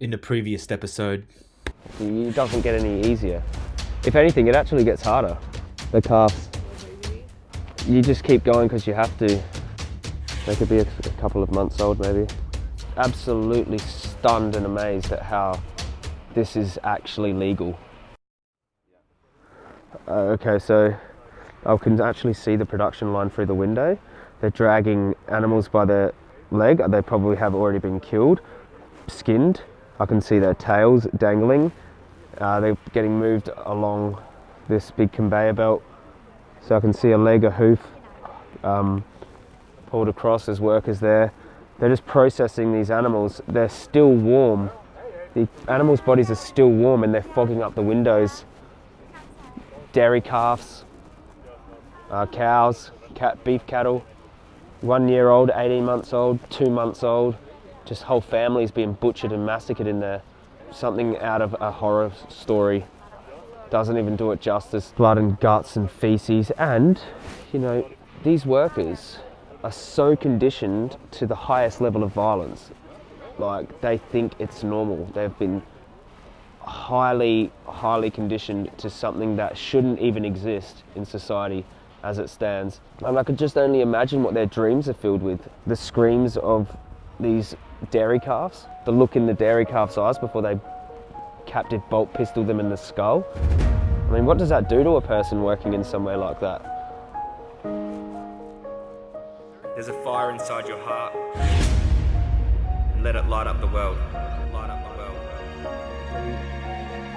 in the previous episode. It doesn't get any easier. If anything, it actually gets harder. The calves. You just keep going because you have to. They could be a, a couple of months old maybe. Absolutely stunned and amazed at how this is actually legal. Uh, okay, so I can actually see the production line through the window. They're dragging animals by their leg. They probably have already been killed, skinned. I can see their tails dangling. Uh, they're getting moved along this big conveyor belt. So I can see a leg, a hoof um, pulled across. There's workers there. They're just processing these animals. They're still warm. The animals' bodies are still warm and they're fogging up the windows. Dairy calves, uh, cows, cat, beef cattle, one year old, 18 months old, two months old, just whole families being butchered and massacred in there. Something out of a horror story. Doesn't even do it justice. Blood and guts and feces. And, you know, these workers are so conditioned to the highest level of violence. Like, they think it's normal. They've been highly, highly conditioned to something that shouldn't even exist in society as it stands. And I could just only imagine what their dreams are filled with. The screams of these dairy calves, the look in the dairy calf's eyes before they captive bolt pistol them in the skull. I mean, what does that do to a person working in somewhere like that? There's a fire inside your heart. And let it light up the world. Light up the world.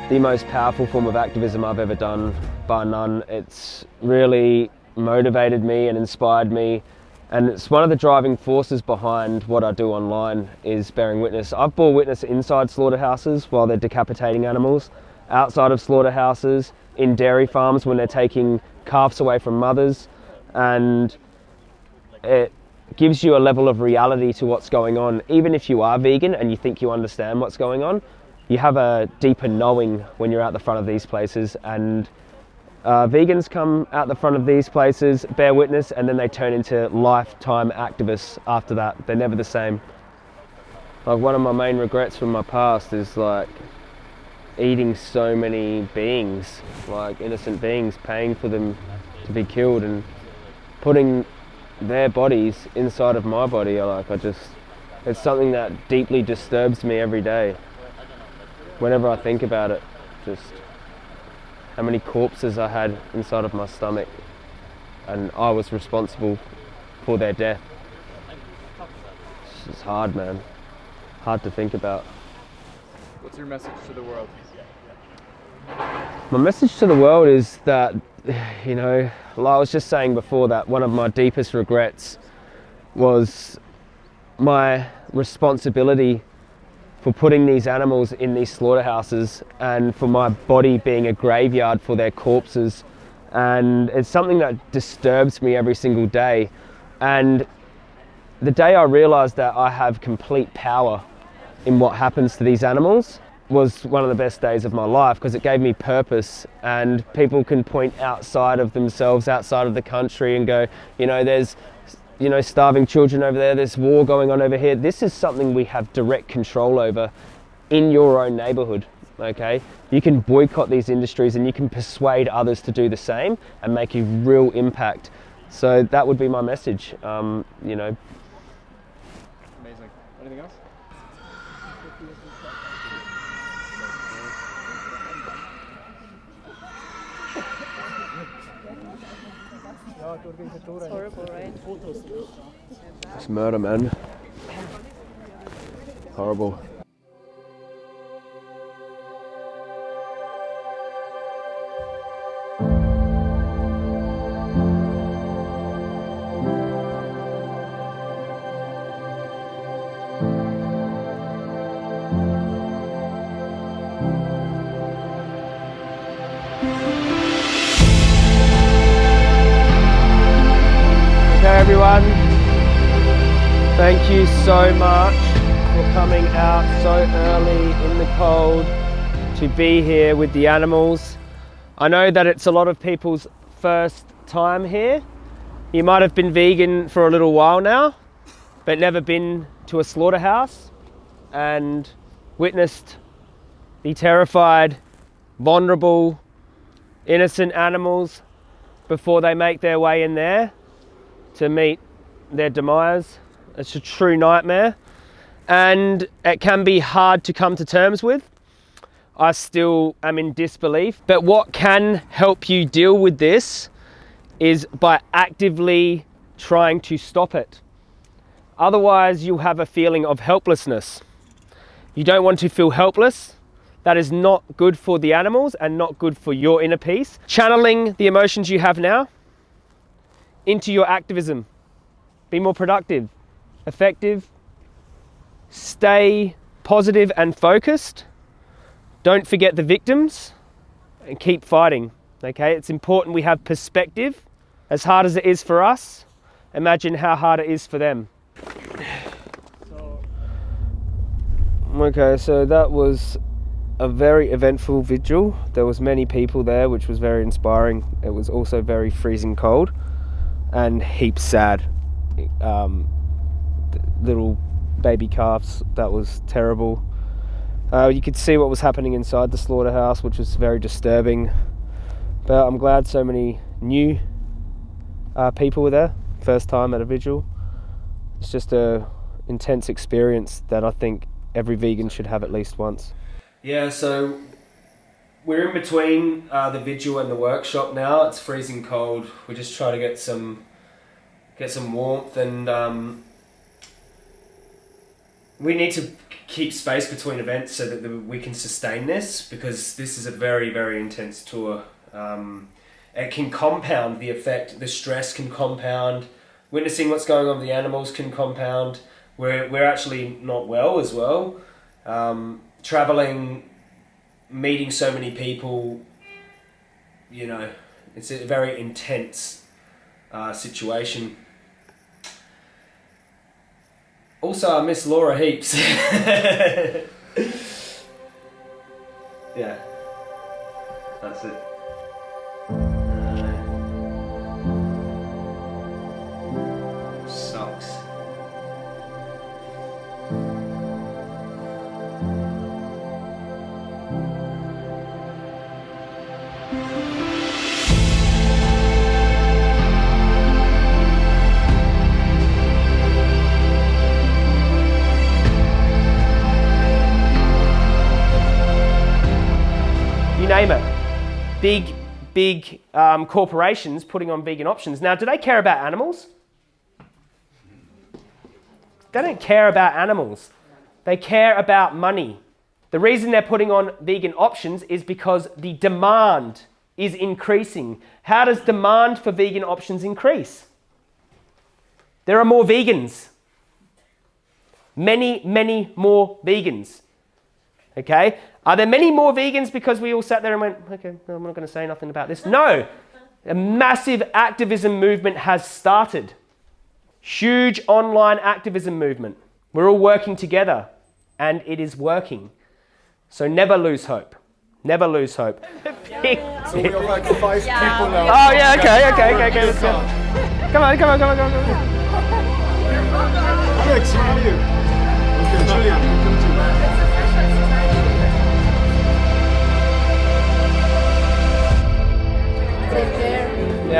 The most powerful form of activism I've ever done, bar none. It's really motivated me and inspired me and it's one of the driving forces behind what I do online is bearing witness. I've bore witness inside slaughterhouses while they're decapitating animals, outside of slaughterhouses, in dairy farms when they're taking calves away from mothers, and it gives you a level of reality to what's going on. Even if you are vegan and you think you understand what's going on, you have a deeper knowing when you're out the front of these places and uh, vegans come out the front of these places, bear witness, and then they turn into lifetime activists after that. They're never the same. Like one of my main regrets from my past is like eating so many beings, like innocent beings, paying for them to be killed and putting their bodies inside of my body. Like I just, it's something that deeply disturbs me every day. Whenever I think about it, just how many corpses I had inside of my stomach and I was responsible for their death. It's just hard, man. Hard to think about. What's your message to the world? My message to the world is that, you know, like I was just saying before, that one of my deepest regrets was my responsibility for putting these animals in these slaughterhouses and for my body being a graveyard for their corpses. And it's something that disturbs me every single day. And the day I realized that I have complete power in what happens to these animals was one of the best days of my life because it gave me purpose and people can point outside of themselves, outside of the country and go, you know, there's you know, starving children over there, there's war going on over here. This is something we have direct control over in your own neighborhood, okay? You can boycott these industries and you can persuade others to do the same and make a real impact. So that would be my message, um, you know. Amazing. Anything else? It's horrible, right? It's murder, man. Horrible. Everyone. Thank you so much for coming out so early in the cold to be here with the animals. I know that it's a lot of people's first time here. You might have been vegan for a little while now, but never been to a slaughterhouse. And witnessed the terrified, vulnerable, innocent animals before they make their way in there to meet their demise. It's a true nightmare and it can be hard to come to terms with. I still am in disbelief. But what can help you deal with this is by actively trying to stop it. Otherwise, you'll have a feeling of helplessness. You don't want to feel helpless. That is not good for the animals and not good for your inner peace. Channeling the emotions you have now into your activism. Be more productive, effective, stay positive and focused. Don't forget the victims and keep fighting. Okay, it's important we have perspective. As hard as it is for us, imagine how hard it is for them. Okay, so that was a very eventful vigil. There was many people there, which was very inspiring. It was also very freezing cold and heaps sad. Um, little baby calves. That was terrible. Uh, you could see what was happening inside the slaughterhouse, which was very disturbing. But I'm glad so many new uh, people were there. First time at a vigil. It's just a intense experience that I think every vegan should have at least once. Yeah, so we're in between uh, the vigil and the workshop now. It's freezing cold. We're just trying to get some get some warmth, and um, we need to keep space between events so that we can sustain this because this is a very very intense tour. Um, it can compound the effect. The stress can compound. Witnessing what's going on with the animals can compound. We're we're actually not well as well. Um, traveling, meeting so many people. You know, it's a very intense uh, situation. Also, I miss Laura heaps. yeah. That's it. Big, big um, corporations putting on vegan options. Now, do they care about animals? They don't care about animals. They care about money. The reason they're putting on vegan options is because the demand is increasing. How does demand for vegan options increase? There are more vegans. Many, many more vegans. Okay? Are there many more vegans because we all sat there and went, okay, no, I'm not going to say nothing about this? No. A massive activism movement has started. Huge online activism movement. We're all working together and it is working. So never lose hope. Never lose hope. So we have like five Yeah, people now. Oh yeah, okay, okay, okay, okay, let's go. Come on, come on, come on, come on, come on. Alex, where are you? Okay, Julian,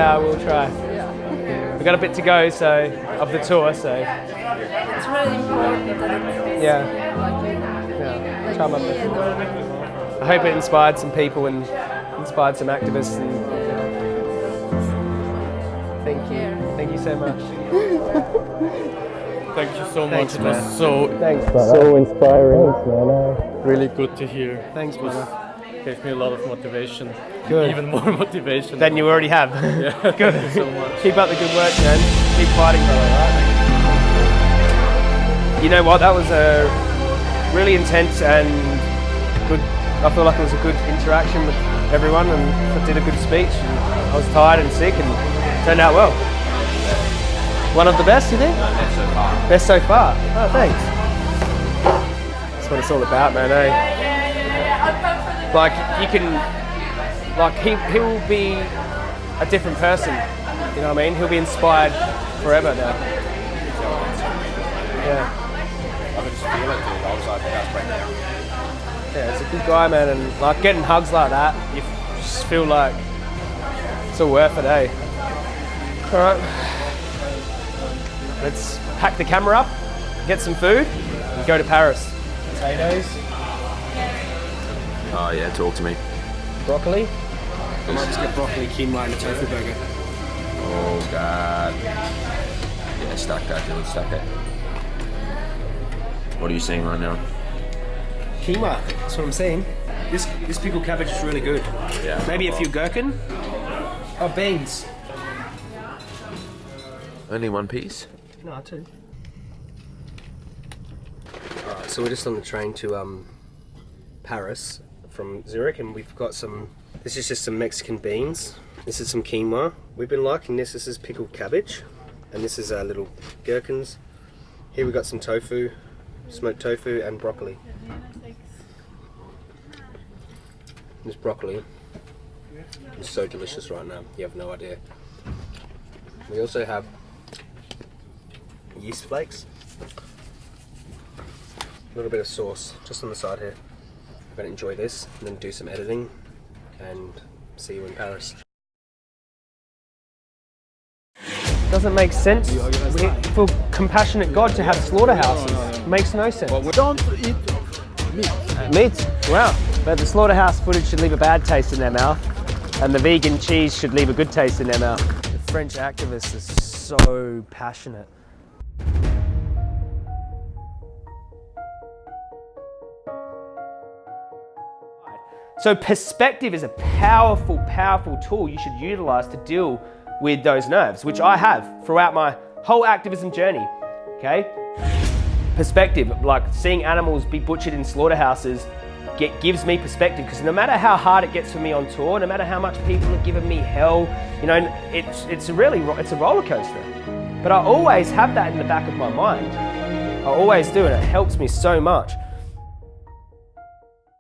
care. Yeah, we'll try. We've got a bit to go, so of the tour, so It's really important that it's yeah, like you. yeah. Try my best. I hope it inspired some people and inspired some activists. And thank you, thank you so much. Thank you so Thanks, much. It was man. so Thanks, so inspiring. Thanks, man. really good to hear. Thanks, It brother. Gave me a lot of motivation. Good. Even more motivation. Than you already have. yeah. Good. Thank you so much. Keep up the good work, man. Keep fighting, brother. Right? You know what? That was a really intense and good. I feel like it was a good interaction with everyone, and I did a good speech. And I was tired and sick, and turned out well. One of the best, you think? best so far. Best so far. Oh, thanks. That's what it's all about, man. Eh? Like you can, like he he'll be a different person. You know what I mean? He'll be inspired forever now. Yeah. I just feel it, dude. I was like, that's. Yeah, it's a good guy, man, and like getting hugs like that, you just feel like it's all worth it, eh? All right, let's pack the camera up, get some food, and go to Paris. Potatoes, Oh yeah, talk to me. broccoli. I might just get broccoli, quinoa, and a tofu burger. Oh god. Yeah, stack that, dude. Stack that. What are you seeing right now? Quinoa, that's what I'm saying. This this pickled cabbage is really good. Yeah. Maybe a few gherkin. Oh, beans. Only one piece. No, two. Alright, so we're just on the train to um, Paris from Zurich, and we've got some. This is just some Mexican beans. This is some quinoa. We've been liking this. This is pickled cabbage, and this is our little gherkins. Here we've got some tofu, smoked tofu, and broccoli. This broccoli is so delicious right now. You have no idea. We also have yeast flakes. A little bit of sauce just on the side here. I'm going to enjoy this and then do some editing and see you in Paris. Doesn't make sense we, for compassionate God to have slaughterhouses. Makes no sense. Don't eat meat. Meat, wow. But the slaughterhouse footage should leave a bad taste in their mouth, and the vegan cheese should leave a good taste in their mouth. The French activists are so passionate. So perspective is a powerful, powerful tool you should utilize to deal with those nerves, which I have throughout my whole activism journey, okay? perspective, like seeing animals be butchered in slaughterhouses, get, gives me perspective because no matter how hard it gets for me on tour, no matter how much people are giving me hell, you know, it's it's really it's a roller coaster. But I always have that in the back of my mind. I always do, and it helps me so much.